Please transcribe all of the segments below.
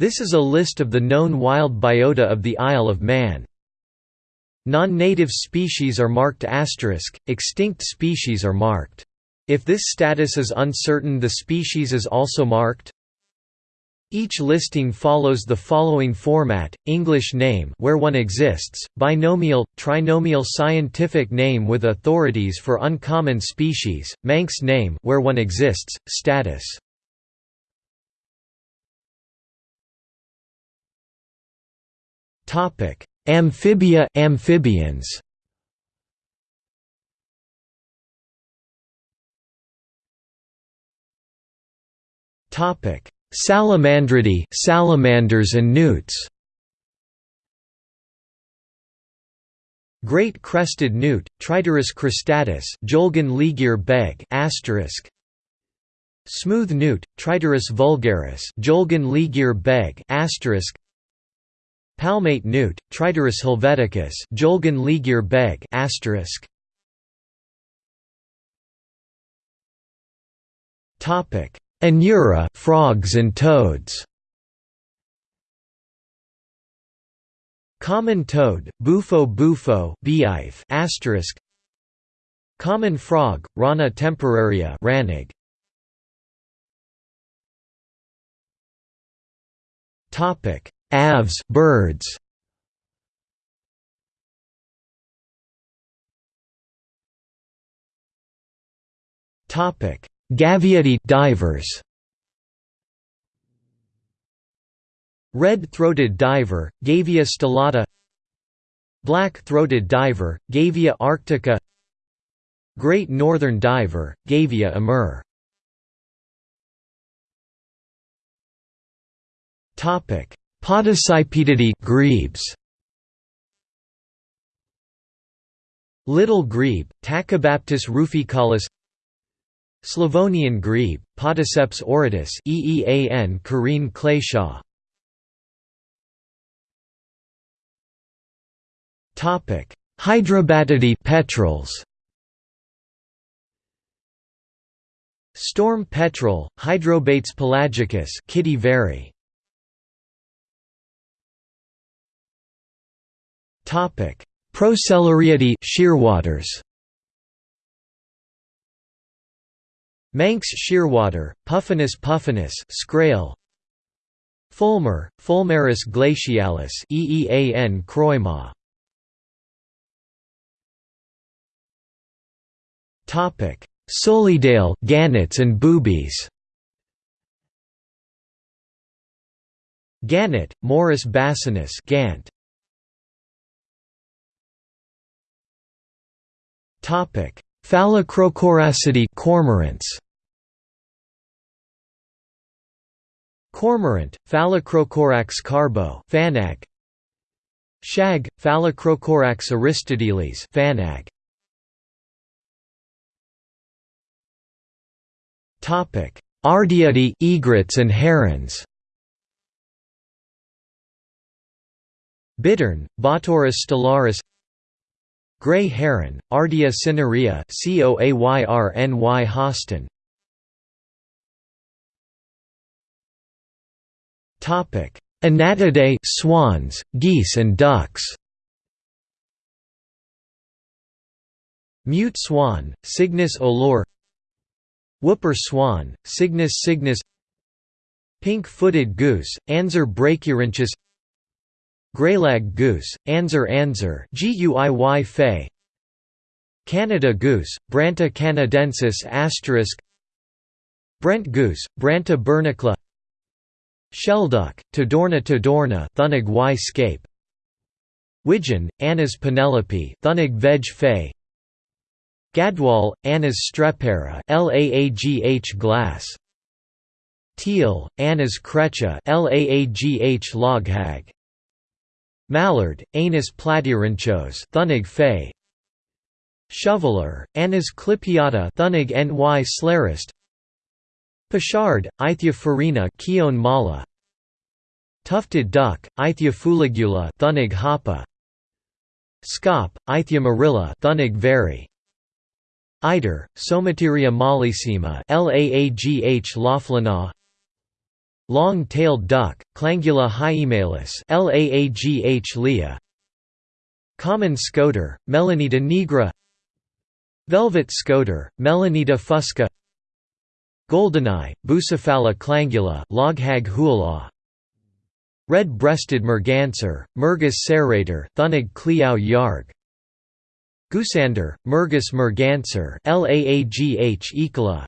This is a list of the known wild biota of the Isle of Man. Non-native species are marked asterisk, extinct species are marked. If this status is uncertain the species is also marked. Each listing follows the following format: English name where one exists, binomial, trinomial scientific name with authorities for uncommon species, Manx name where one exists, status. Topic: Amphibia amphibians. Topic: Salamandridae, salamanders and newts. Great crested newt, Triturus cristatus, Jolgan Ligir beg. Smooth newt, Triturus vulgaris, Jolgan Ligir beg. Palmate newt, Triturus helveticus, Jolgan Ligir beg. Topic: Anura, frogs and toads. Common toad, Bufo bufo, beeif asterisk. Common frog, Rana temporaria, ranig. Topic: Aves birds. Topic: Gaviidae divers. Red-throated diver, Gavia stellata. Black-throated diver, Gavia arctica. Great northern diver, Gavia amur Podicipedidae grebes. Little grebe, Tachybaptus ruficollis Slavonian grebe, Podiceps auritus EEAN Karine Clayshaw Topic: Hydrobatidae petrels. Storm petrel, Hydrobates pelagicus, Kitty veri. Topic: Procellariidae shearwaters. Manx shearwater, Puffinus puffinus Scrael. Fulmar, Fulmarus glacialis EEAN Croima. Topic: Sulidae, gannets and boobies. Gannet, Morus bassanus Gant. Phalacrocoracidae cormorants. Cormorant, Phalacrocorax carbo Fanag. Shag, Phalacrocorax aristotelis Fanag. Topic: Ardeae, egrets and herons. Bittern, Botaurus stellaris Grey heron, Ardea cinerea Coayrny Hostin. Topic: Anatidae, swans, geese and ducks. Mute swan, Cygnus olor. Whooper swan, Cygnus cygnus. Pink-footed goose, Anser brachyrhynchus. Greylag goose, Guiy fay. Canada goose, Branta canadensis asterisk. Brent goose, Branta bernicla. Shelduck, Tadorna tadorna Thunig y scape. Widgeon, Anas penelope Thunig veg fay. Gadwall, Anas strepera Laagh glass. Teal, Anas crecca Laagh loghag Mallard, Anas platyrhynchos Thunig fay Shoveler, Anas clypeata Thunig ny slarist. Pochard, Aythya ferina Keon mala. Tufted duck, Aythya fuligula Thunig hapa. Scaup, Aythya marilla Thunig veri. Eider, Somateria mollissima Laagh laflana Long-tailed duck, Clangula hyemalis Laagh lea. Common scoter, Melanita nigra. Velvet scoter, Melanita fusca. Goldeneye, Bucephala clangula Loghag hualaw Red-breasted merganser, Mergus serrator Thunig cleow yarg. Goosander, Mergus merganser Laagh ecola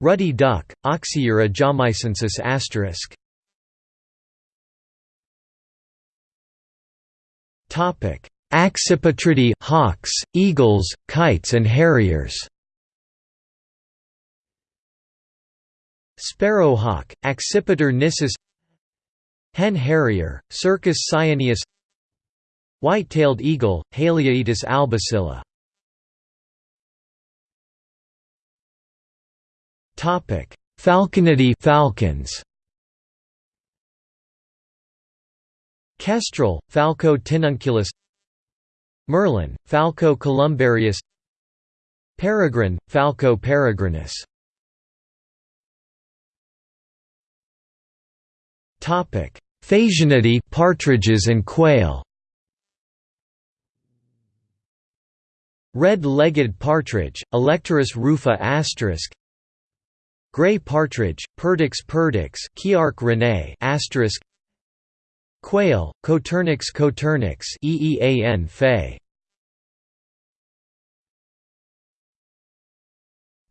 Ruddy duck, Oxyura jamaicensis asterisk. Topic: Accipitridae, hawks, eagles, kites and harriers. Sparrowhawk, Accipiter nisus Hen harrier, Circus cyaneus White-tailed eagle, Haliaeetus albicilla Topic: Falconidae falcons. Kestrel, Falco tinnunculus. Merlin, Falco columbarius. Peregrine, Falco peregrinus. Topic: Phasianidae partridges and quail. Red-legged partridge, Alectoris rufa asterisk Gray partridge, Perdix perdix Kiark René asterisk Quail, Coturnix coturnix EEAN Fay.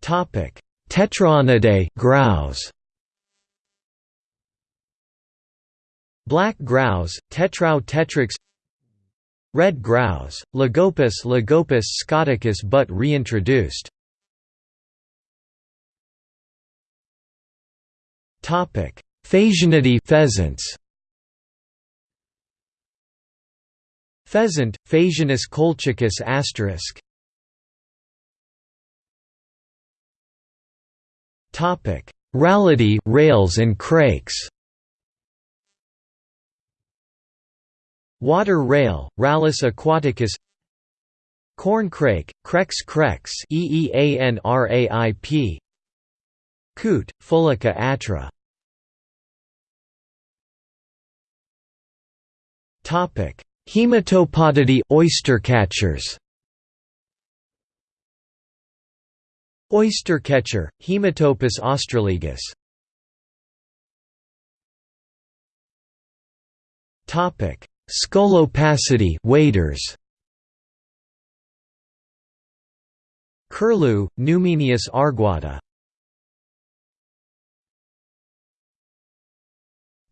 Topic: Tetraonidae grouse. Black grouse, Tetrao tetrix Red grouse, Lagopus Lagopus scoticus but reintroduced Topic: Phasianidae pheasants. Pheasant, Phasianus colchicus asterisk. Topic: Rallidae, rails and crakes. Water rail, Rallus aquaticus. Corn crake, Crex crex, Eeanraip. Coot, Fulica atra. Topic: Hematopodidae oystercatchers. Oystercatcher, Haematopus ostralegus. Topic: Scolopacidae waders. Curlew, Numenius arquata.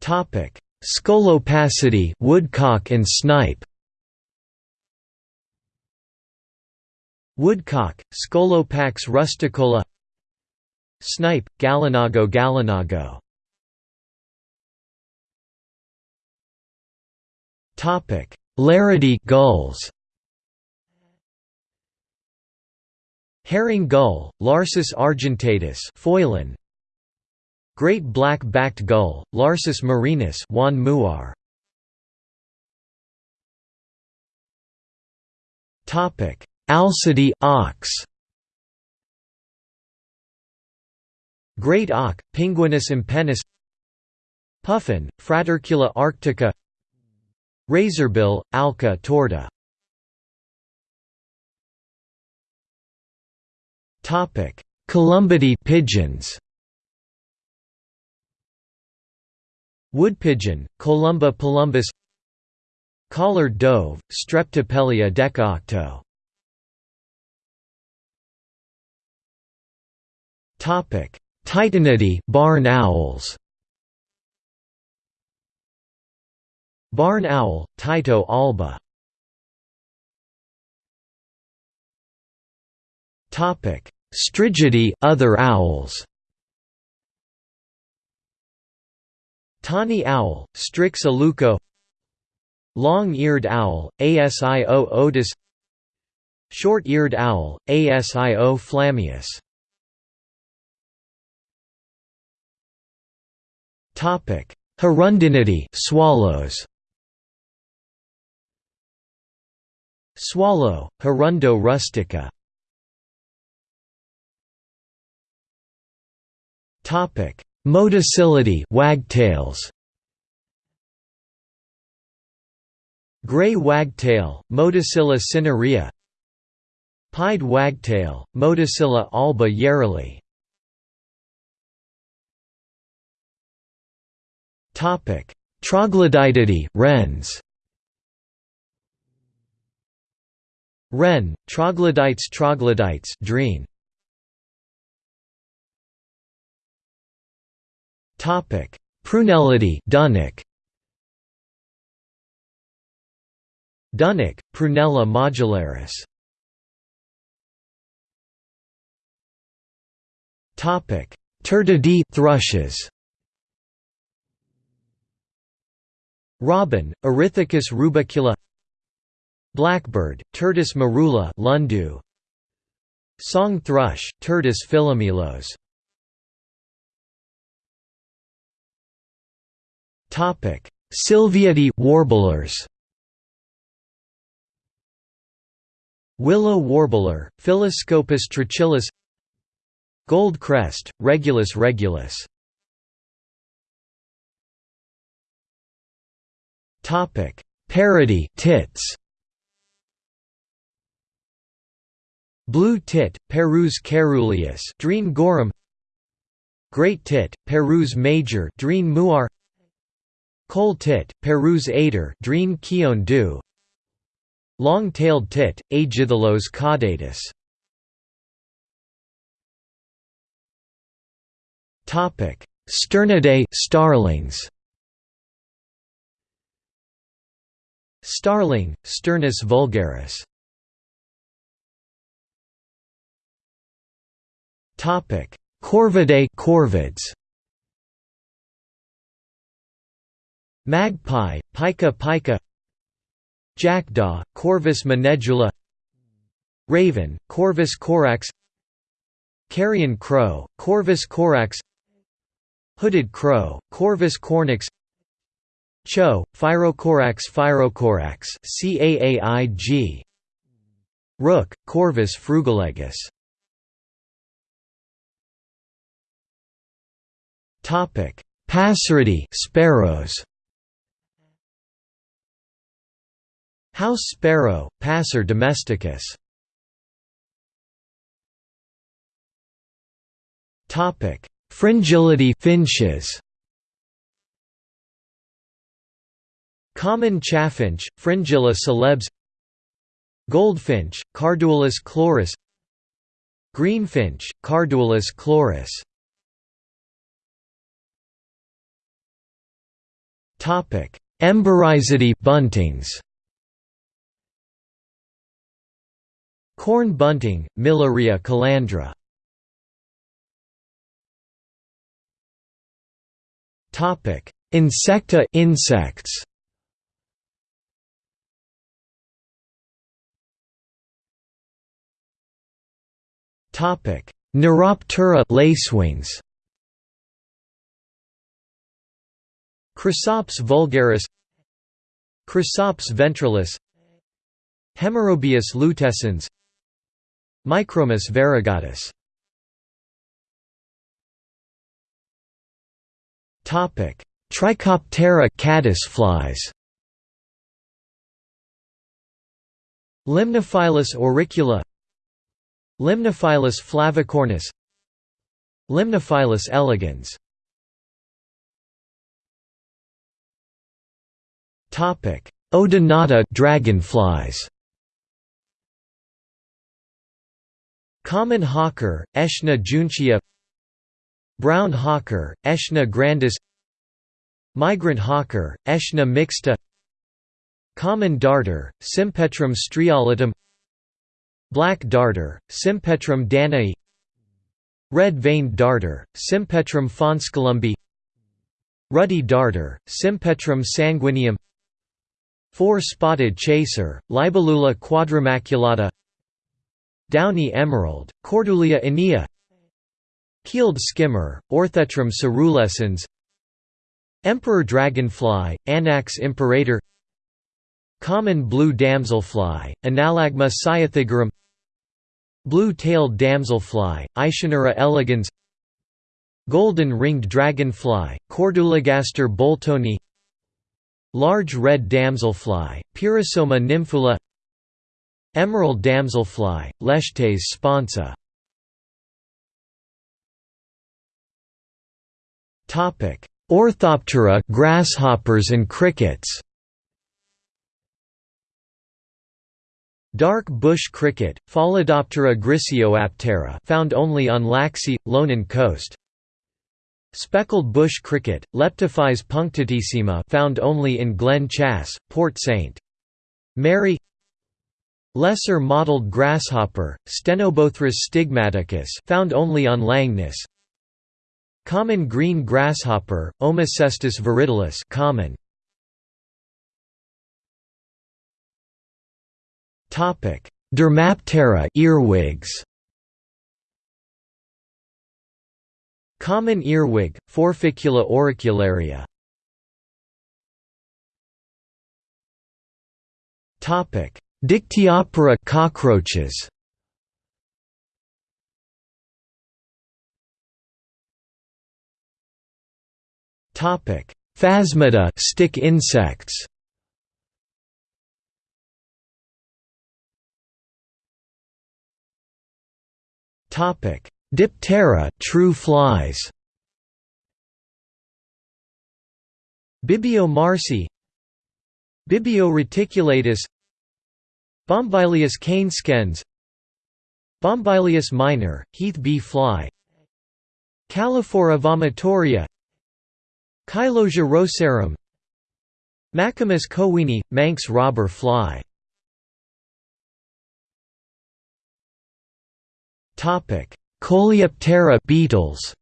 Topic: Scolopacidae woodcock and snipe. Woodcock, Scolopax rusticola. Snipe, Gallinago gallinago. Laridae gulls. Herring gull, Larus argentatus Foilin, Great black-backed gull, Larus marinus Juan Muar. Alcidae ox. Great auk, Pinguinus impennis Puffin, Fratercula arctica. Razorbill, Alca torda Columbidae pigeons Woodpigeon, Columba palumbus Collared dove, Streptopelia decaocto Tytonidae barn owls. Barn owl, Tyto alba. Strigidae other owls Tawny owl, Strix aluco Long-eared owl, Asio otus Short-eared owl, Asio flammeus Topic: Hirundinidae swallows. Swallow, Hirundo rustica Motacillidae wagtails. Gray wagtail, Motacilla cinerea Pied wagtail, Motacilla alba yarrowli Troglodytidae wrens. Wren, troglodytes troglodytes drene. Topic: Prunellidae Dunnock. Dunnock, Prunella modularis. Topic: Turdidae thrushes. Robin, Erithacus rubecula Blackbird, Turdus merula Lundu. Song thrush, Turdus philomelos Sylviidae warblers. Willow warbler, Phylloscopus trochilus Gold crest, Regulus. Regulus Paridae tits. Blue tit, Parus caeruleus Drene gorum Great tit, Parus major Drene muar Coal tit, Parus ater Drene kion du. Long-tailed tit, Aegithalos caudatus. Topic. Sturnidae starlings. Starling, Sturnus vulgaris. Topic. Corvidae corvids Magpie, Pica pica Jackdaw, Corvus monedula Raven, Corvus corax Carrion crow, Corvus corax Hooded crow, Corvus cornix Cho, Pyrrhocorax pyrrhocorax CAAIG Rook, Corvus frugilegus Topic: Passeridae sparrows. House sparrow, Passer domesticus. Topic: Fringillidae finches. Common chaffinch, Fringilla coelebs. Goldfinch, Carduelis chloris. Greenfinch, Carduelis chloris. Topic: Emberizidae buntings Corn bunting, Miliaria calandra. Topic: Insecta insects. Topic: Neuroptera lacewings. Chrysops vulgaris. Chrysops ventralis. Hemerobius lutescens Micromus variegatus Topic: Trichoptera caddisflies. Limnophilus auricula. Limnophilus flavicornis. Limnophilus elegans. Topic: Odonata dragonflies. Common hawker, Aeshna juncea Brown hawker, Aeshna grandis Migrant hawker, Aeshna mixta Common darter, Sympetrum striolatum Black darter, Sympetrum danaei Red-veined darter, Sympetrum fonscolumbi Ruddy darter, Sympetrum sanguineum Four-spotted chaser, Libellula quadrimaculata Downy emerald, Cordulia aenea Keeled skimmer, Orthetrum cerulescens Emperor dragonfly, Anax imperator Common blue damselfly, Enallagma cyathigerum Blue-tailed damselfly, Ischnura elegans Golden ringed dragonfly, Cordulegaster boltoni Large red damselfly, Pyrrhosoma nymphula Emerald damselfly, Lestes sponsa Topic: Orthoptera grasshoppers and crickets. Dark bush cricket, Pholidoptera griseoaptera found only on Laxey, Lonan coast. Speckled bush cricket, Leptophyes punctatissima found only in Glen Chass, Port St. Mary Lesser mottled grasshopper, Stenobothrus stigmaticus found only on Langness Common green grasshopper, Omocestus viridulus common. Dermaptera earwigs. Common earwig, Forficula auricularia. Topic: Dictyoptera cockroaches. Topic: Phasmida stick insects. Topic: Diptera true flies. Bibio marci Bibio reticulatus Bombylius canescens Bombylius minor, heath bee fly Calliphora vomitoria Cheilosia rosarum Machimus cowini, Manx robber fly. Coleoptera beetles.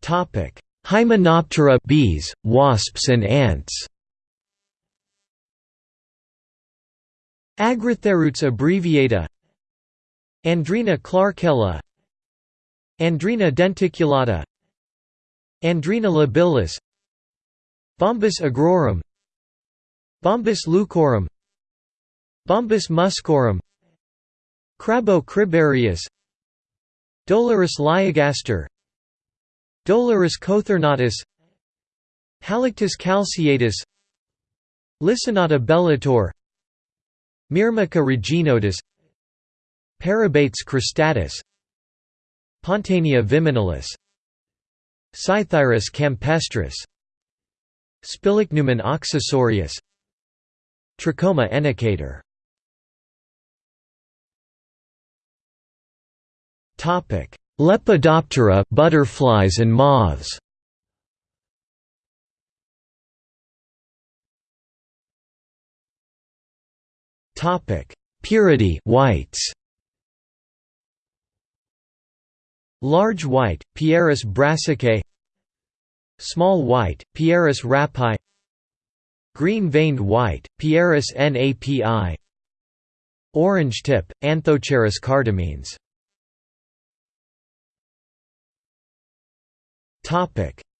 Topic: Hymenoptera bees, wasps and ants. Agritherutes abbreviata. Andrena clarkella. Andrena denticulata. Andrena labialis. Bombus agrorum. Bombus leucorum Bombus muscorum. Crabro cribrarius Dolorus liagaster Dolorus cothernatus Halictus calceatus Lissonota bellator Myrmica reginotus Parabates cristatus Pontania viminalis Psithyrus campestris Spilichnumen oxysorius Trichoma enicator Lepidoptera butterflies and moths. Topic: Pieridae whites. Large white, Pieris brassicae. Small white, Pieris rapae Green-veined white, Pieris napi. Orange tip, Anthocharis cardamines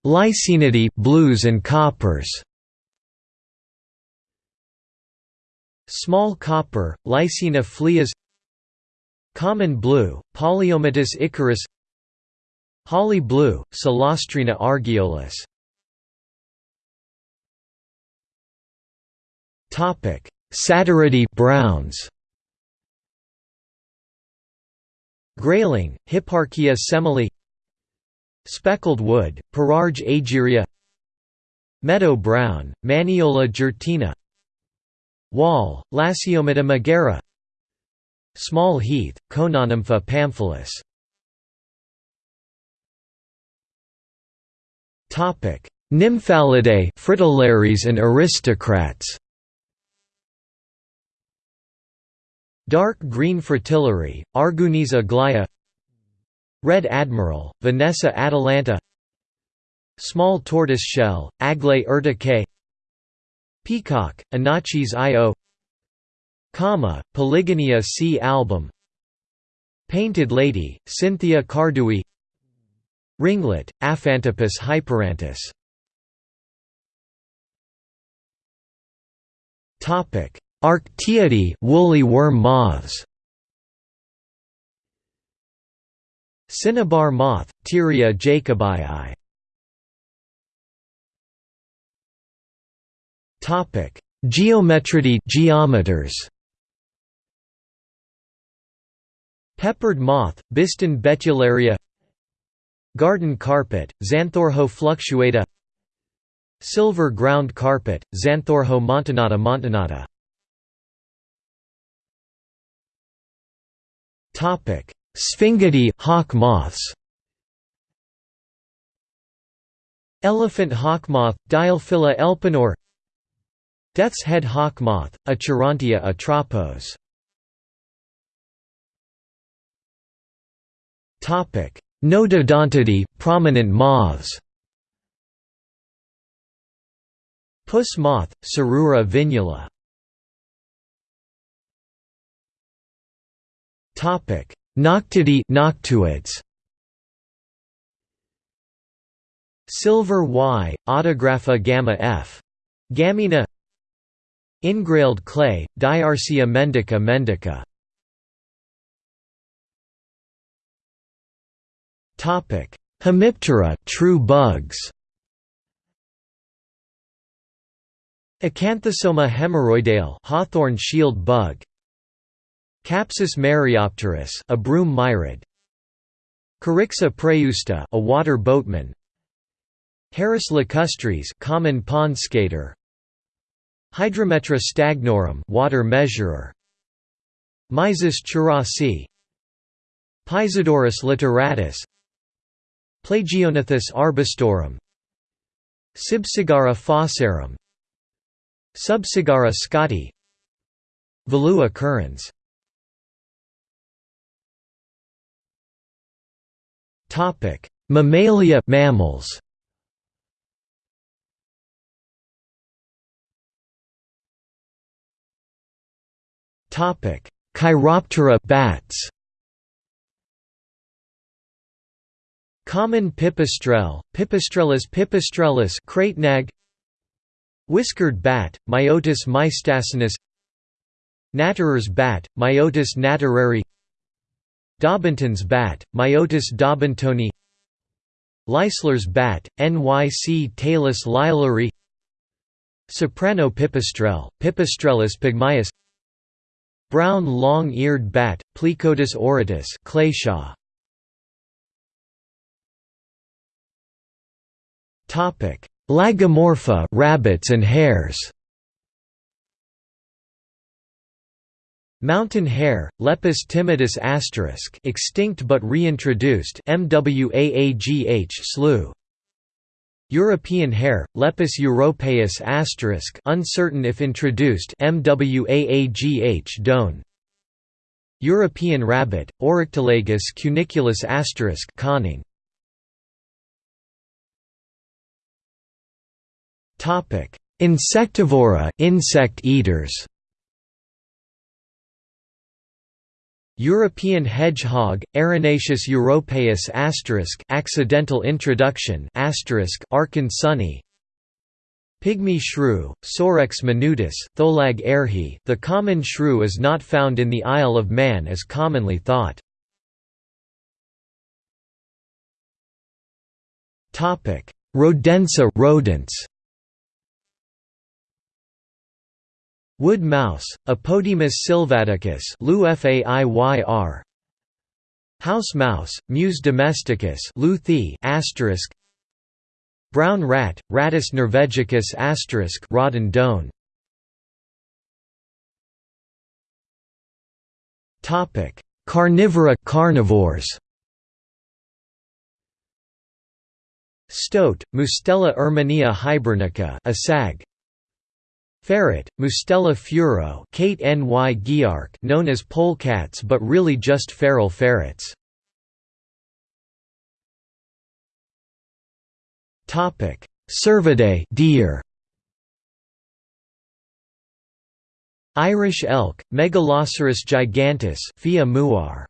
Lycaenidae blues and coppers. Small copper, Lycaena phleas Common blue, Polyommatus icarus. Holly blue, Celastrina argiolus Satyridae browns. Grayling, Hipparchia semele Speckled wood, Pararge aegeria Meadow brown, Maniola jurtina Wall, Lasiommata megera Small heath, Coenonympha pamphilus. Nymphalidae fritillaries and aristocrats. Dark green fritillary, Argynnis aglaja Red Admiral, Vanessa atalanta. Small tortoise shell, Aglais urticae Peacock, Inachis io Comma, Polygonia C. album. Painted Lady, Cynthia cardui. Ringlet, Aphantopus hyperanthus. Arctiidae woolly worm moths. Cinnabar moth, Thyrea jacobii. Topic: Geometridae geometers. Peppered moth, Biston betularia Garden carpet, Xanthorhoe fluctuata Silver ground carpet, Xanthorhoe montanata montanata Sphingidae hawk moths. Elephant hawk moth, Deilephila elpenor. Death's head hawk moth, Acherontia atropos. Notodontidae, prominent moths. Puss moth, Cerura vinula Noctuidae noctuids. Silver Y, Autographa gamma F. Gamina Ingrailed clay, Diarsia mendica mendica Hemiptera true bugs. Acanthosoma hemorrhoidale hawthorn shield bug Capsis maryopterus a broom myrid Charixa praeusta a water boatman. Gerris lacustris common pond skater. Hydrometra stagnorum water measurer. Mysis churasi. Piezodorus lituratus. Plagiognathus arbustorum Sibsagara fossarum Subsagara scotti. Volua currens Mammalia mammals. Topic: Chiroptera bats. Common pipistrelle, Pipistrellus pipistrellus cratenag. Whiskered bat, Myotis mystacinus Natterer's bat, Myotis nattereri Daubenton's bat, Myotis daubentonii Leisler's bat, Nyc talus lileri Soprano pipistrelle, Pipistrellus pygmaeus Brown long-eared bat, Plecotus auritus Clayshaw. Lagomorpha rabbits and hares. Mountain hare, Lepus timidus asterisk, extinct but reintroduced. MWAAGH slew. European hare, Lepus europaeus asterisk, uncertain if introduced. MWAAGH Doan. European rabbit, Oryctolagus cuniculus asterisk, conning. Topic: Insectivora, insect eaters. European hedgehog, Erinaceus europaeus asterisk, accidental introduction asterisk, Arkansuni. Pygmy shrew, Sorex minutus, Tholag erhi. The common shrew is not found in the Isle of Man as commonly thought. Rodentia rodents. Wood mouse, Apodemus sylvaticus House mouse, Mus domesticus Brown rat, Rattus norvegicus asterisk Doan. Topic: Carnivora carnivores. Stoat, Mustela erminea hibernica, a sag. Ferret, Mustela furo Kate Ny Giark known as polecats but really just feral ferrets. Cervidae deer. Irish elk, Megaloceros giganteus Phia muar.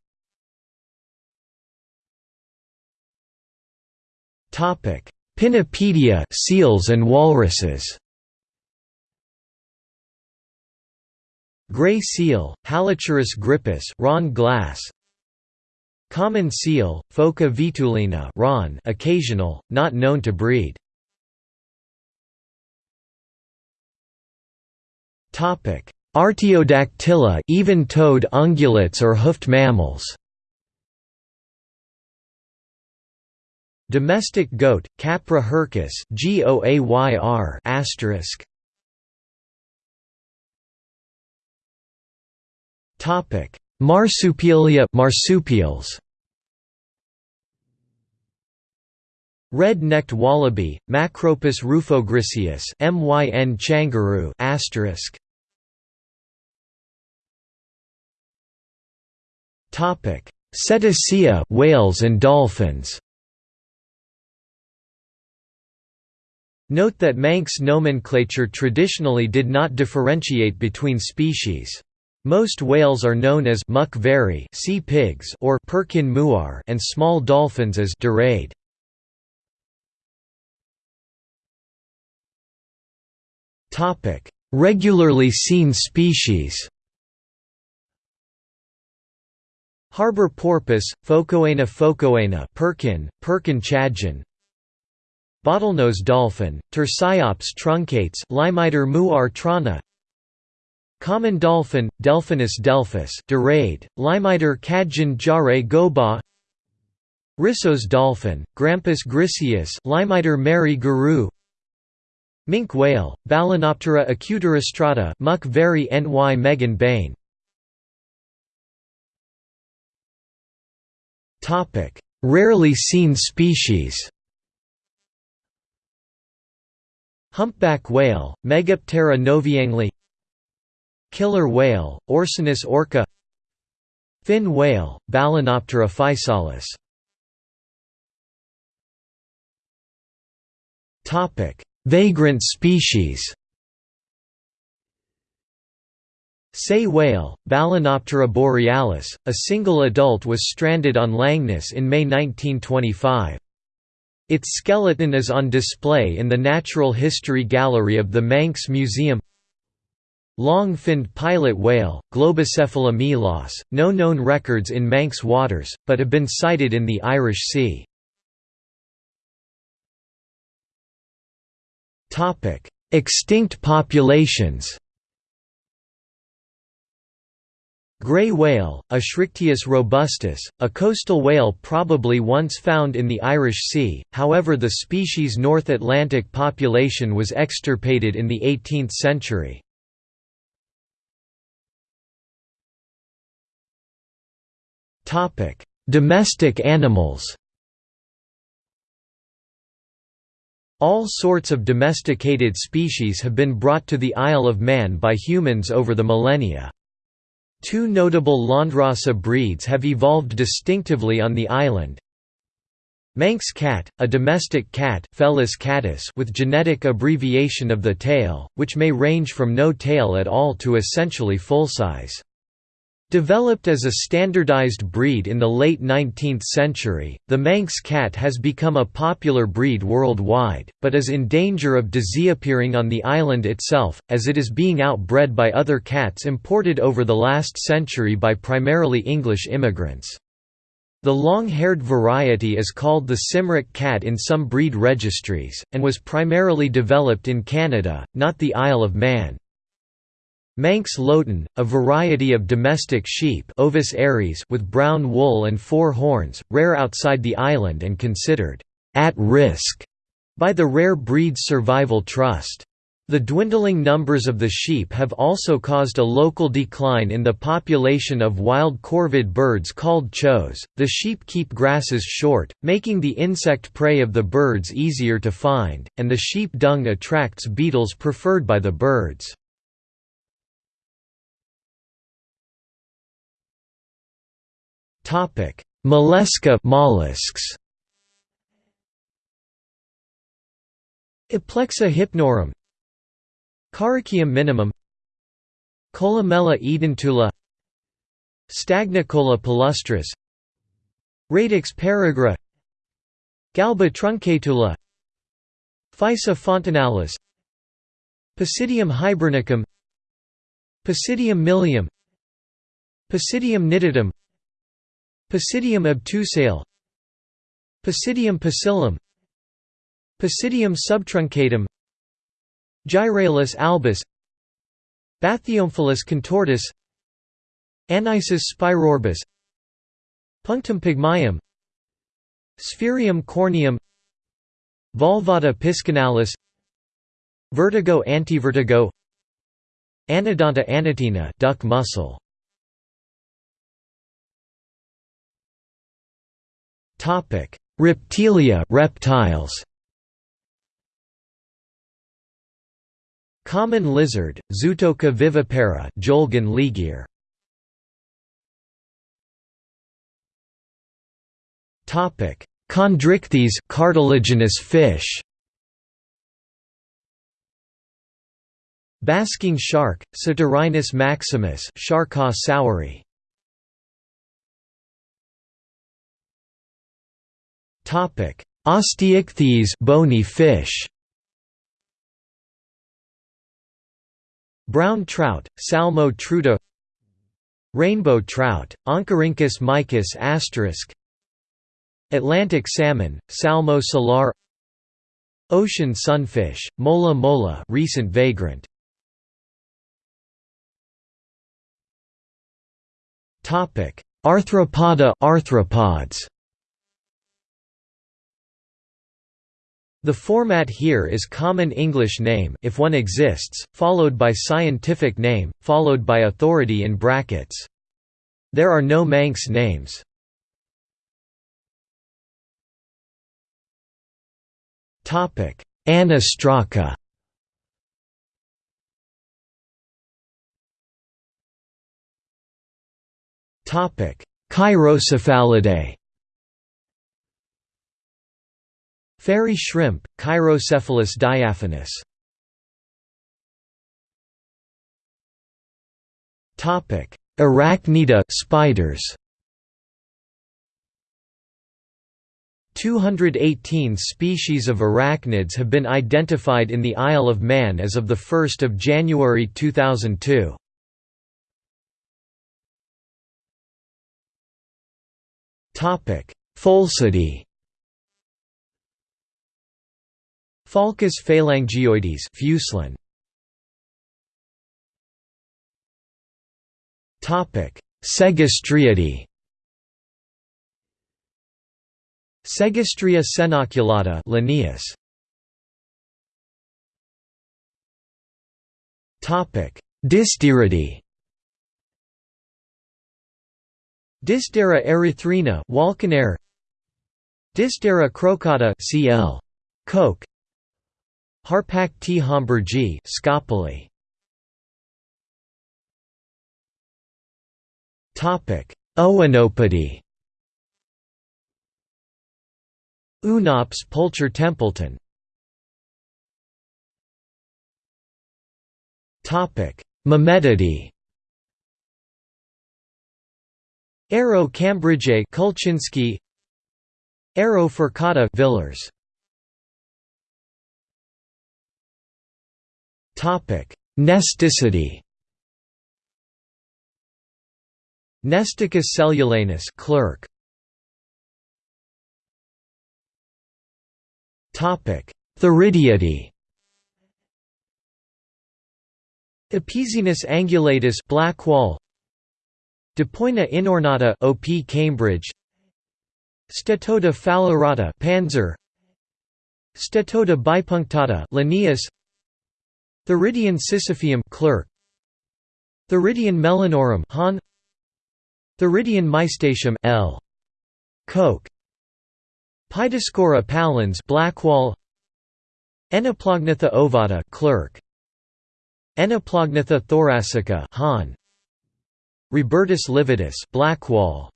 Pinnipedia seals and walruses. Gray seal, Halichoerus grypus Ron glass Common seal, Phoca vitulina Ron occasional, not known to breed. Artiodactyla even-toed ungulates or hoofed mammals Domestic goat, Capra hircus Goayr asterisk. Topic: Marsupialia marsupials. Red-necked wallaby, Macropus rufogriseus (MYN changaroo asterisk). Topic: Cetacea, whales and dolphins. Note that Manx nomenclature traditionally did not differentiate between species. Most whales are known as muck very sea pigs or perkin muar and small dolphins as dorade. Topic: Regularly seen species. Harbor porpoise, Phocoena phocoena Perkin, Perkin chadgen Bottlenose dolphin, Tursiops truncatus Limiter muar trana Common dolphin, Delphinus delphis Dorade, Limiter cadgen jare goba. Risso's dolphin, Grampus griseus Limiter mary guru. Minke whale, Balaenoptera acutorostrata Muck very ny Megan Bain. Rarely seen species. Humpback whale, Megaptera novaeangliae Killer whale, Orcinus orca Fin whale, Balaenoptera physalis. Vagrant species. Sei whale, Balaenoptera borealis, a single adult was stranded on Langness in May 1925. Its skeleton is on display in the Natural History Gallery of the Manx Museum Long-finned pilot whale, Globicephala melas, no known records in Manx waters, but have been sighted in the Irish Sea. Extinct populations Grey whale, Eschrichtius robustus, a coastal whale probably once found in the Irish Sea, however the species' North Atlantic population was extirpated in the 18th century. Domestic animals All sorts of domesticated species have been brought to the Isle of Man by humans over the millennia. Two notable Landrace breeds have evolved distinctively on the island. Manx cat, a domestic cat Felis catus with genetic abbreviation of the tail, which may range from no tail at all to essentially full size. Developed as a standardized breed in the late 19th century, the Manx cat has become a popular breed worldwide, but is in danger of disappearing on the island itself, as it is being outbred by other cats imported over the last century by primarily English immigrants. The long-haired variety is called the Cymric cat in some breed registries, and was primarily developed in Canada, not the Isle of Man. Manx Loaghtan, a variety of domestic sheep Ovis aries with brown wool and four horns, rare outside the island and considered «at risk» by the Rare Breeds Survival Trust. The dwindling numbers of the sheep have also caused a local decline in the population of wild corvid birds called choughs. The sheep keep grasses short, making the insect prey of the birds easier to find, and the sheep dung attracts beetles preferred by the birds. Topic: Mollusca mollusks. Aplexa hypnorum. Carychium minimum. Columella edentula. Stagnicola palustris Radix peregra Galba truncatula. Physa fontinalis Pisidium hibernicum. Pisidium milium Pisidium nitidum Pisidium obtusale Pisidium pusillum Pisidium subtruncatum Gyraulus albus Bathyomphalus contortus Anisus spirorbis Punctum pygmaeum Sphaerium corneum Valvata piscinalis Vertigo antivertigo Anodonta anatina duck mussel Topic. Reptilia reptiles. Common lizard Zootoca vivipara Jolgan ligure Topic. Chondrichthyes cartilaginous fish. Basking shark, Cetorhinus maximus Sharka soweri. Topic: Osteichthyes bony fish. Brown trout, Salmo trutta Rainbow trout, Oncorhynchus mykiss asterisk. Atlantic salmon, Salmo salar. Ocean sunfish, Mola mola recent vagrant. Arthropoda arthropods. The format here is common English name if one exists, followed by scientific name, followed by authority in brackets. There are no Manx names. Anostraca Chirocephalidae Fairy shrimp, Chirocephalus diaphanous. Arachnida spiders. 218 species of arachnids have been identified in the Isle of Man as of 1 January 2002. Pholcidae Pholcus phalangioides Fuselian. Topic: Segestriidae. Segestria senoculata Linnaeus. Topic: Dysderidae. Dysdera erythrina Walkenaer Dysdera crocata CL Koch Harpac T. Homburgi Scopoli Topic Oenopode Oonops Pulcher Templeton. Topic Mimetidae Ero Cambridge Kulczynski Ero Furcata Villers Nesticidae. Nesticus cellulanus Clerck. Topic. Theridiidae. Episinus angulatus blackwall Dipoina inornata OP Cambridge. Steatoda phalaerata Panzer. Steatoda bipunctata Linnaeus Theridion sisypheum Clerck. Theridion melanorum Hahn. Theridion mystaceum L. Koch. Pidoscora pallens Blackwall. Enoplognatha ovata Clerck. Enoplognatha thoracica Hahn. Robertus lividus Blackwall.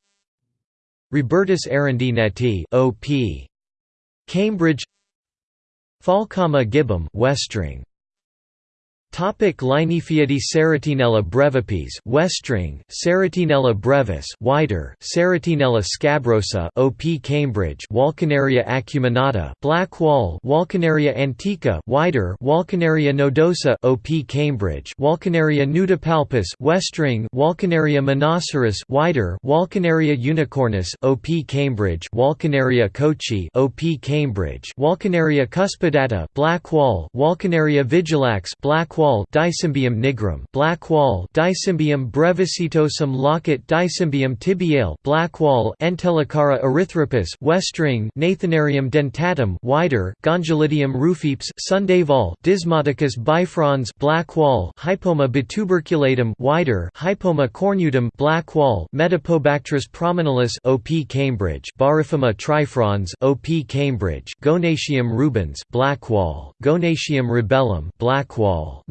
Robertus arundineti OP Cambridge. Pholcomma gibbum Westring Topic Linyphiidae Ceratinella brevipes Westring Ceratinella brevis wider Ceratinella scabrosa OP Cambridge Walckenaeria acuminata Blackwall Walckenaeria antica wider Walckenaeria nodosa OP Cambridge Walckenaeria nudipalpus Westring Walckenaeria monoceros wider Walckenaeria unicornis OP Cambridge Walckenaeria kochi OP Cambridge Walckenaeria cuspidata Blackwall Walckenaeria vigilax black wall Dicymbium nigrum black wall Dicymbium brevisetosum locket Dicymbium tibiale black wall Entelecara erythropus westring Gnathonarium dentatum wider Gongylidium rufipes Sundevall Dismodicus bifrons black wall Hypomma bituberculatum wider Hypomma cornutum black wall Metopobactrus prominalis OP Cambridge Baryphyma trifrons OP Cambridge Gonatium rubens black wall Gonatium black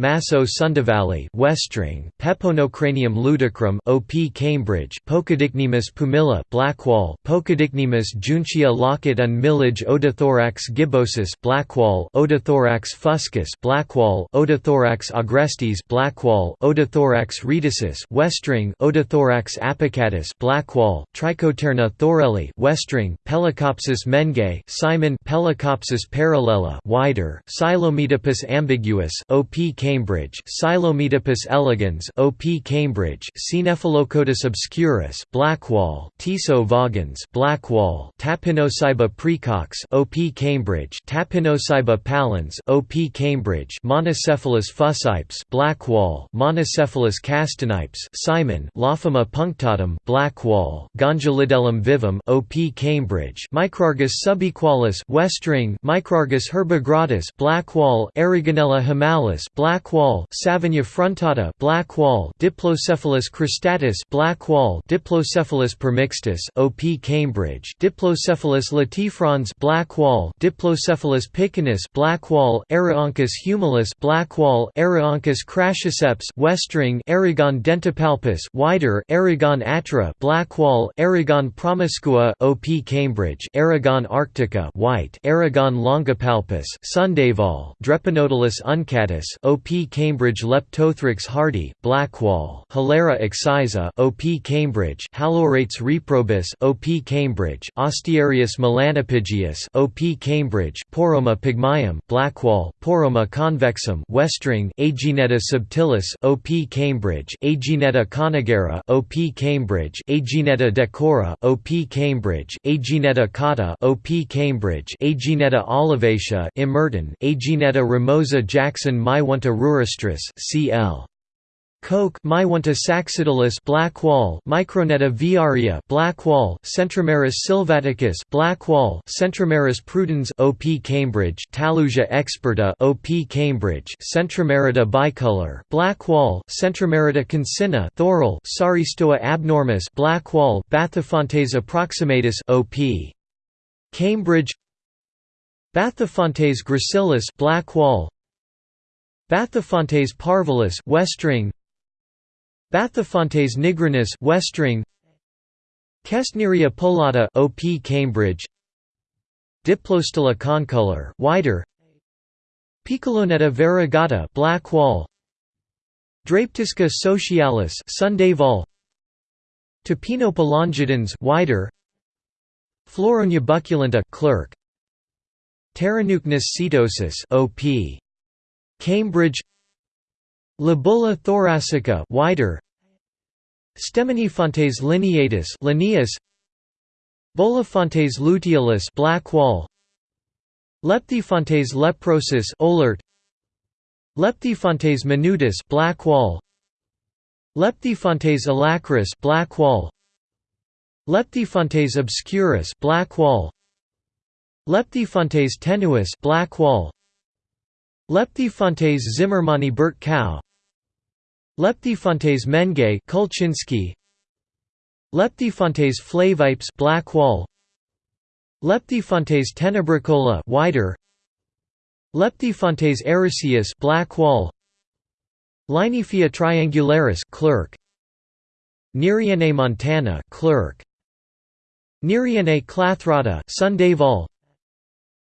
wall Maso sundevalli westring Peponocranium ludicrum OP Cambridge Pocadicnemis pumila Blackwall Pocadicnemis juncea locket and Millidge Oedothorax gibbosus Blackwall Oedothorax fuscus Blackwall Oedothorax agrestis Blackwall Oedothorax rhedosus Westring Oedothorax apicatus Blackwall Trichopterna thorelli Westring Pelecopsis menge Simon Pelecopsis parallela wider Psilometopus ambiguus OP Cambridge Psilometopus elegans OP Cambridge Cnephalocotes obscurus Blackwall Tiso vagans Blackwall Tapinocyba precox OP Cambridge Tapinocyba pallens OP Cambridge Monocephalus fuscipes Blackwall Monocephalus castanipes Simon Lophomma punctatum Blackwall Gongylidiellum vivum OP Cambridge Micrargus subequalis Westring Micrargus herbigradus Blackwall Erigonella hiemalis Blackwall Savignia frontata Blackwall Diplocephalus cristatus Blackwall Diplocephalus permixtus OP Cambridge Diplocephalus latifrons Blackwall Diplocephalus picinus Blackwall humilis Blackwall Araeoncus crassiceps Westring Erigone dentipalpus wider Erigone atra Blackwall Erigone promiscua OP Cambridge Erigone arctica white Erigone longipalpus Sundevall Drepanotylus uncatus OP Cambridge Leptothrix hardy Blackwall Hilaira excisa OP Cambridge Halorates reprobus OP Cambridge Ostearius melanopygius OP Cambridge Porrhomma pygmaeum Blackwall Porrhomma convexum Westring Agyneta subtilis OP Cambridge Agyneta conigera OP Cambridge Agyneta decora OP Cambridge Agyneta cauda OP Cambridge Agyneta olivacea Emerton Agyneta ramosa Jackson Meioneta rurestris cl. Koch Meioneta saxatilis Blackwall Microneta viaria Blackwall Centromerus sylvaticus Blackwall Centromerus prudens OP Cambridge Tallusia experta OP Cambridge Centromerita bicolor Blackwall Centromerita concinna Thorell Saaristoa abnormis Blackwall Bathyphantes approximatus OP Cambridge Bathyphantes gracilis Blackwall Bathyphantes parvulus Westring Bathyphantes nigrinus Westring Kaestneria pullata OP Cambridge. Diplostyla concolor wider. Piccolonetta variegata Blackwall Drapetisca socialis Sundevall Tapinopa longidens wider. Floronia bucculenta Clerck. Pteronuchnis setosus OP Cambridge Labulla thoracica wider Stemonyphantes lineatus Linnaeus Bolyphantes luteolus Blackwall Lepthyphantes leprosus Ohlert Lepthyphantes minutus Blackwall Lepthyphantes alacris Blackwall Lepthyphantes obscurus Blackwall Lepthyphantes tenuis Blackwall Lepthyphantes zimmermanni Burt cow Lepthyphantes menge Kulczynski Lepthyphantes flavipes Blackwall Lepthyphantes tenebricola wider. Lepthyphantes ericeus Blackwall Linyphia triangularis Clerck. Neriene montana Clerck. Neriene clathrata Sundevall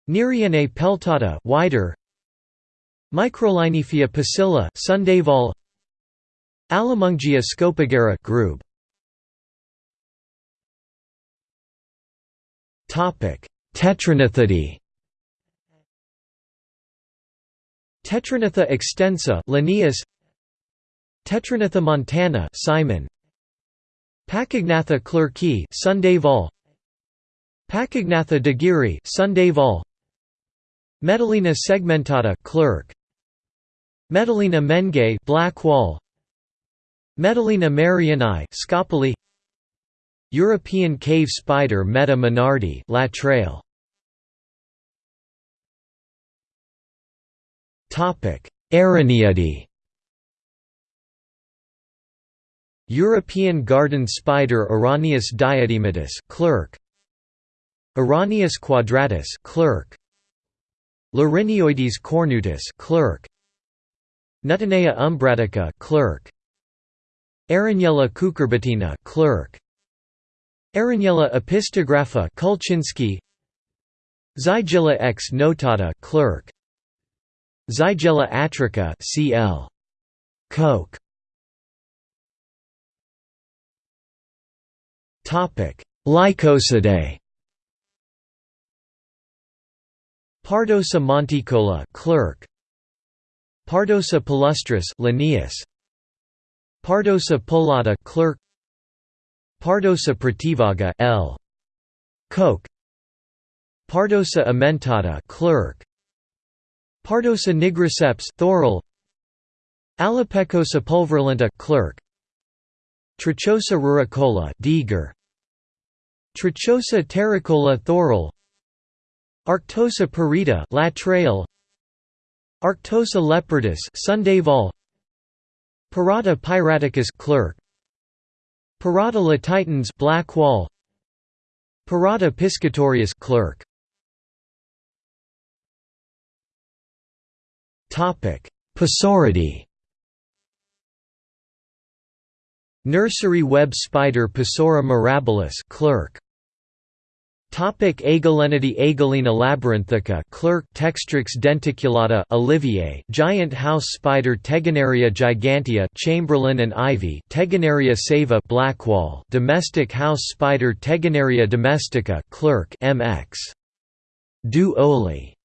Neriene peltata wider Microlinyphia pusilla Sundevall Allomengea scopigera Grube. Topic. Tetragnathidae Tetragnatha extensa Linnaeus. Tetragnatha montana Simon. Pachygnatha clerki Sundevall Pachygnatha daguerre Sundevall Metellina segmentata Clerck Metellina menge Blackwall Metellina mariani Scopoli. European cave spider Meta menardi Latreille Topic Araneae European garden spider Araneus diadematus Clerck. Araneus quadratus Clerck. Larinioides cornutus Clerck Nuctenea umbratica Clerck. Araniella cucurbitina Clerck. Araniella opisthographa Kulczynski Zygiella ex notata Clerck. Zygiella atrica cl. Koch. Topic: Lycosidae. Pardosa monticola Clerck. Pardosa palustris Linnaeus. Pardosa pullata Clerck. Pardosa prativaga L. Koch. Pardosa amentata Clerck. Pardosa nigriceps Thorell. Alopecosa pulverulenta Clerck. Trochosa ruricola Degeer. Trochosa terricola Thorell. Arctosa perita Latreille. Arctosa leopardus Sundevall. Pirata piraticus Clerck. Pirata latitans Blackwall. Pirata piscatorius Clerck. Topic: Pisauridae. Nursery web spider Pisaura mirabilis Clerck. Topic Agelenidae Agelena labyrinthica Clerck Textrix denticulata Olivier giant house spider Tegenaria gigantea Chamberlain and Ivy Tegenaria saeva Blackwall domestic house spider Tegenaria domestica Clerck MX Du Oli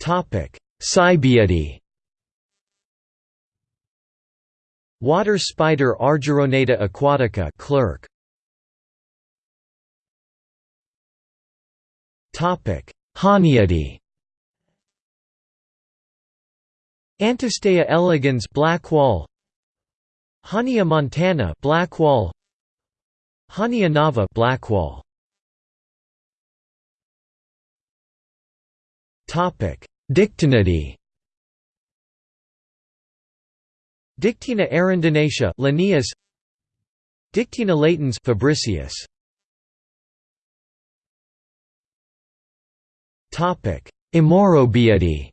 Topic. Cybaeidae Water spider Argyroneta aquatica Clerck. Topic: Hahniidae. Antistea elegans Blackwall. Hahnia montana Blackwall. Hahnia nava Blackwall. Topic: Dictynidae. Dictyna arundinacea Linnaeus. Dictyna latens Fabricius. Topic Amaurobiidae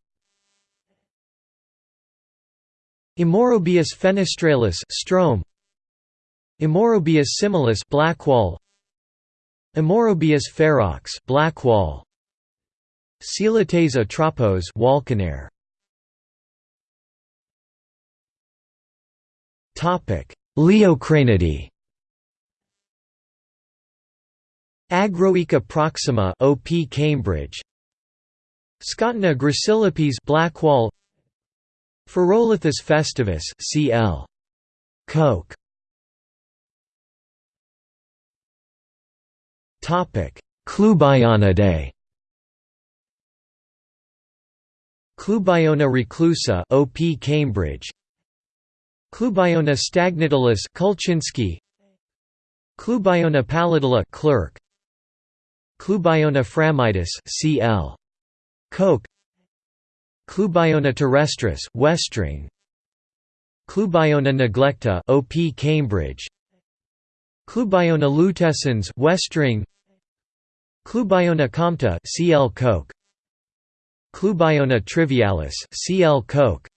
Amaurobius fenestralis Ström. Amaurobius similis Blackwall. Amaurobius ferox Blackwall. Coelotes atropos Walkenaer Liocranidae Agroica proxima OP Cambridge. Scotina gracilipes Blackwall. Phrurolithus festivus CL Koch. Topic Clubionidae Clubiona reclusa OP Cambridge Clubiona stagnatilis Kulczynski Clubiona pallidula Clerck Clubiona phragmitis CL Koch. Clubiona terrestris Westring Clubiona neglecta OP Cambridge. Clubiona lutescens Westring Clubiona compta CL Koch. Clubiona trivialis CL Koch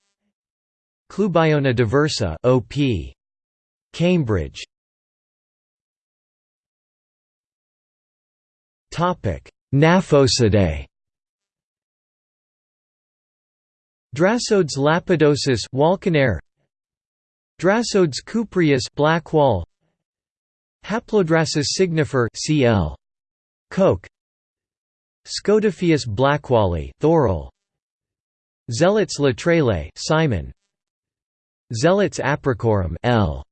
Clubiona diversa OP. Cambridge. Topic: Gnaphosidae. Drassodes lapidosus Walkenaer Drassodes cupreus Blackwall. Haplodrassus signifer CL Koch. Scotophaeus blackwalli Thorell Zelotes latrale Simon Zelotes apricorum L.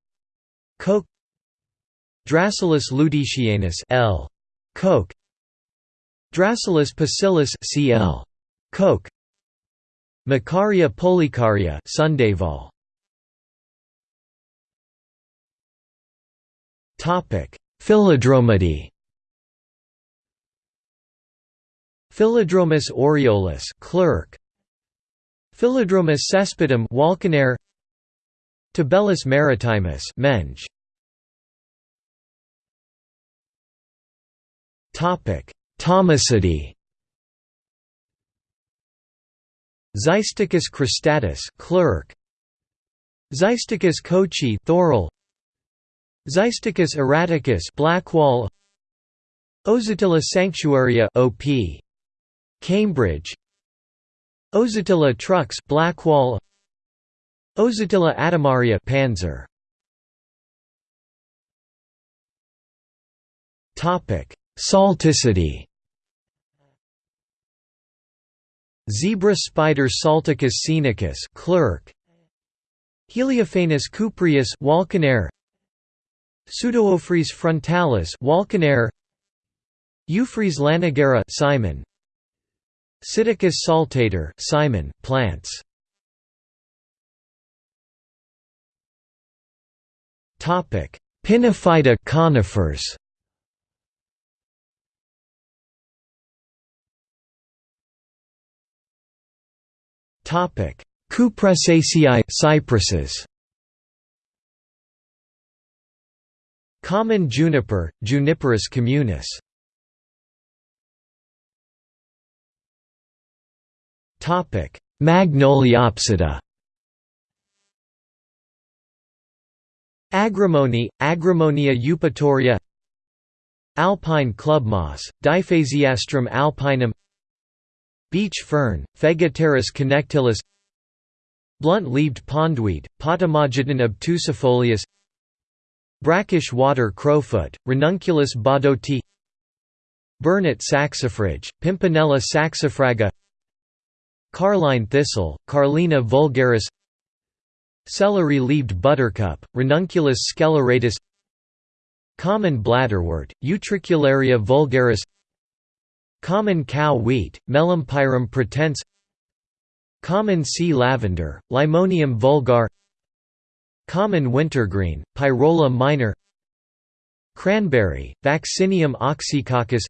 Koch Drassyllus ludicianus L. Koch Drassyllus pusillus CL Koch Micaria pulicaria Sundevall Topic. Philodromidae Philodromus aureolus Clerck. Philodromus cespitum Walkenaer Tibellus maritimus Menge. Topic. Thomisidae Xysticus cristatus Clerck. Xysticus kochi Thorell Xysticus erraticus Blackwall. Ozyptila sanctuaria OP Cambridge. Ozyptila trux Blackwall Ozyptila atomaria Panzer. Topic. Salticidae Zebra spider Salticus scenicus Clerck. Heliophanus cupreus Walkenaer Pseudoeuphrys frontalis Walkenaer Euphrys lanigera Simon. Psittacus saltator Simon plants Pinophyta conifers. Topic. Cupressaceae cypresses. Common juniper, Juniperus communis. Topic: Magnoliopsida. Agrimony, Agrimonia eupatoria. Alpine club clubmoss, Diphasiastrum alpinum. Beech fern, Phegopteris connectilis. Blunt-leaved pondweed, Potamogeton obtusifolius Brackish water crowfoot, Ranunculus baudoti Burnet saxifrage, Pimpinella saxifraga Carline thistle, Carlina vulgaris Celery-leaved buttercup, Ranunculus sceleratus Common bladderwort, Utricularia vulgaris Common cow wheat, Melampyrum pratense Common sea lavender, Limonium vulgar Common wintergreen, Pyrola minor Cranberry, Vaccinium oxycoccus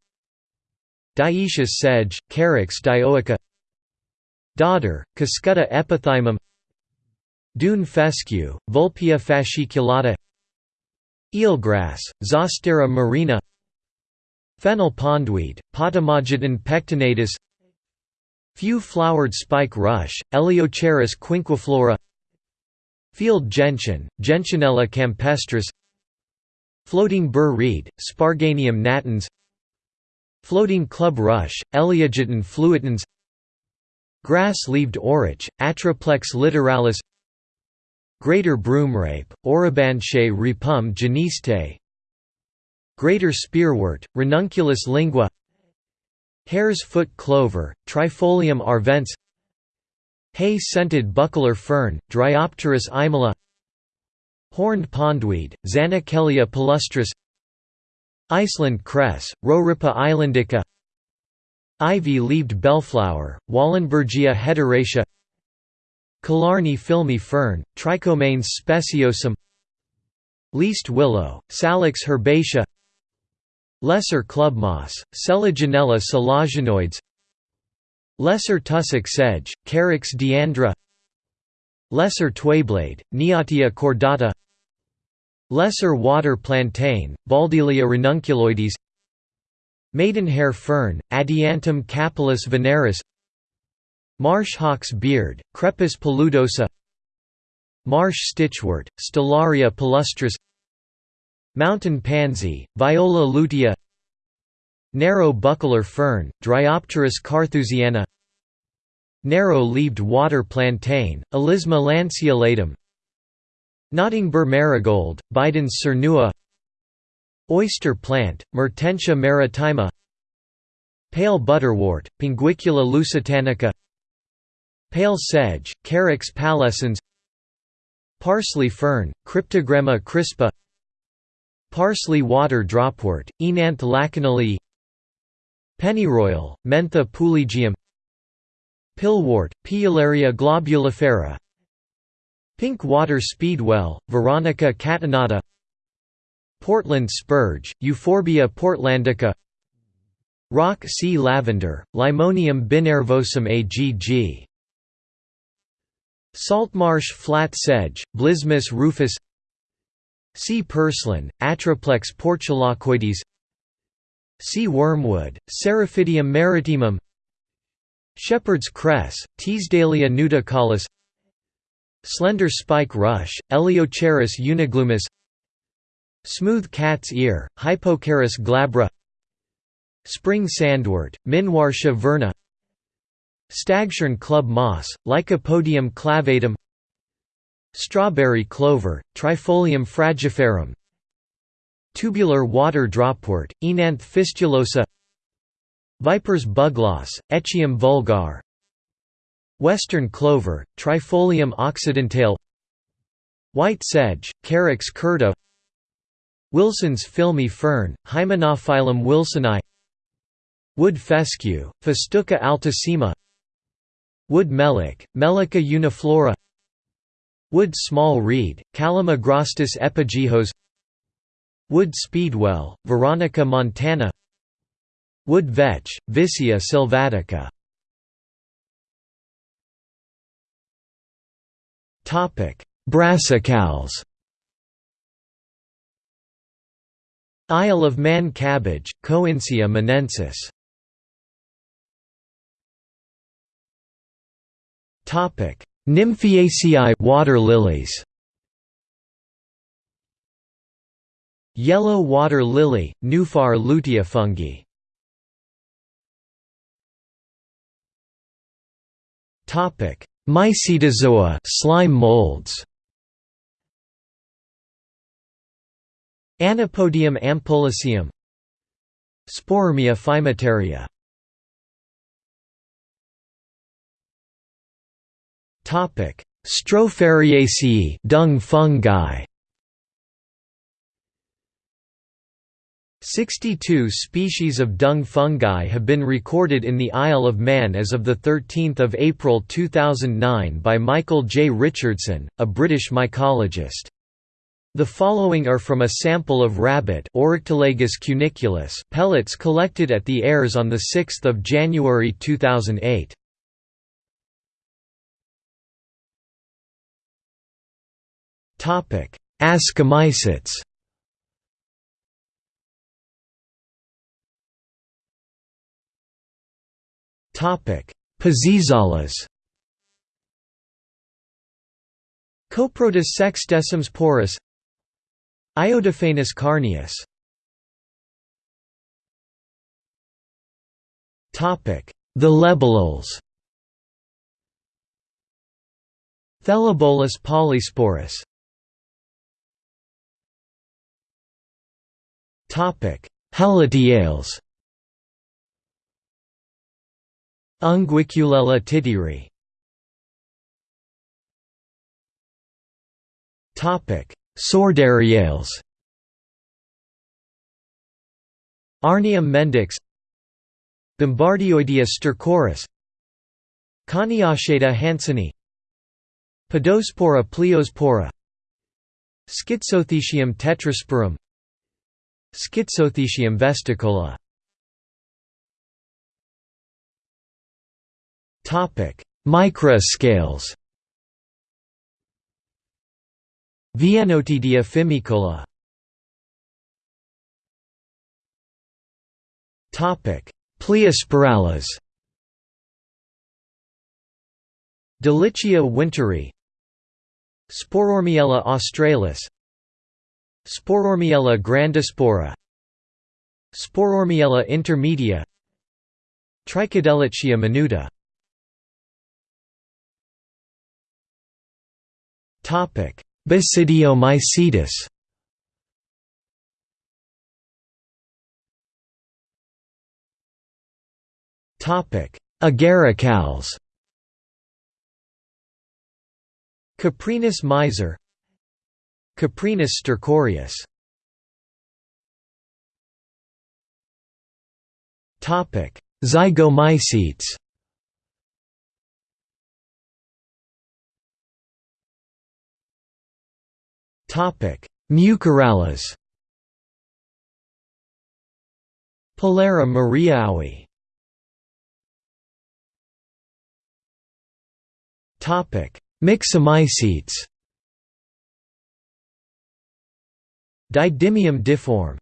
Dioecious sedge, Carex dioica Dodder, Cuscuta epithymum Dune fescue, Vulpia fasciculata Eelgrass, Zostera marina Fennel pondweed, Potamogeton pectinatus Few-flowered spike rush, Eleocharis quinqueflora Field gentian, Gentianella campestris Floating burr reed, Sparganium natans Floating club rush, Eleogeton fluitans Grass-leaved orach, Atriplex littoralis Greater broomrape, Orobanche ripum geniste. Greater spearwort, Ranunculus lingua. Hare's foot clover, Trifolium arvense. Hay-scented buckler fern, Dryopteris aemula Horned pondweed, Zannichellia palustris. Iceland cress, Rorippa islandica. Ivy-leaved bellflower, Wahlenbergia hederacea Killarney filmy fern, Trichomanes speciosum Least willow, Salix herbacea Lesser club moss, Selaginella selaginoides Lesser tussock sedge, Carex diandra Lesser twayblade, Neottia cordata Lesser water plantain, Baldellia ranunculoides Maidenhair fern, Adiantum capillus veneris Marsh hawk's beard, Crepis paludosa Marsh stitchwort, Stellaria palustris Mountain pansy, Viola lutea Narrow buckler fern, Dryopteris carthusiana Narrow-leaved water plantain, Alisma lanceolatum Nottingbur marigold, Bidens cernua Oyster plant, Mertensia maritima Pale butterwort, Pinguicula lusitanica Pale sedge, Carex pallescens Parsley fern, Cryptogramma crispa Parsley water dropwort, Oenanthe lachenalii Pennyroyal, Mentha pulegium Pillwort, Pilularia globulifera Pink water speedwell, Veronica catenata Portland spurge, Euphorbia portlandica Rock sea lavender, Limonium binervosum agg Saltmarsh flat sedge, Blysmus rufus Sea purslane, Atriplex portulacoides Sea wormwood, Seriphidium maritimum Shepherd's cress, Teesdalia nudicaulis Slender spike rush, Eleocharis uniglumis Smooth cat's ear, Hypochaeris glabra Spring sandwort, Minuartia verna Stagshorn club moss, Lycopodium clavatum Strawberry clover, Trifolium fragiferum Tubular water dropwort, Oenanthe fistulosa Viper's bugloss, Echium vulgar Western clover, Trifolium occidentale White sedge, Carex curta Wilson's filmy fern, Hymenophyllum wilsoni Wood fescue, Festuca altissima Wood melic, Melica uniflora Wood small reed, Calamagrostis epigehos Wood speedwell, Veronica montana Wood vetch, Vicia sylvatica. Brassicales Isle of Man cabbage, Coincya monensis Topic: Nymphaeaceae water lilies. Yellow water lily, Nuphar lutea fungi. Topic: Mycetozoa slime molds. Anapodium ampullaceum Sporormia phymataria Topic: Strophareaceae, dung fungi. 62 species of dung fungi have been recorded in the Isle of Man as of 13 April 2009 by Michael J. Richardson, a British mycologist. The following are from a sample of rabbit cuniculus pellets collected at the Ayres on 6 January 2008. Topic: Pezizales. Coprotus sexdecims porus. Iodophanus carneus. Topic: The libellules. Thelebolus polysporus. Topic: Helotiales. Unguiculella titiri. Topic: Sordariales. Arnium mendax. Bombardioidea stercorus. Coniochaeta hansenii. Podospora pleospora. Schizothecium tetrasporum Schizothecium vesticola. Topic: Microascales. Viennotidia fimicola Topic: Pleosporales Delitschia winteri. Sporormiella australis Sporormiella grandispora Sporormiella intermedia. Trichodelitschia minuta Basidiomycetus Agaricales Coprinus miser. Coprinus stercoreus Zygomycetes. Topic: Mucorales. Polaria mariaui Topic: Myxomycetes Didymium difforme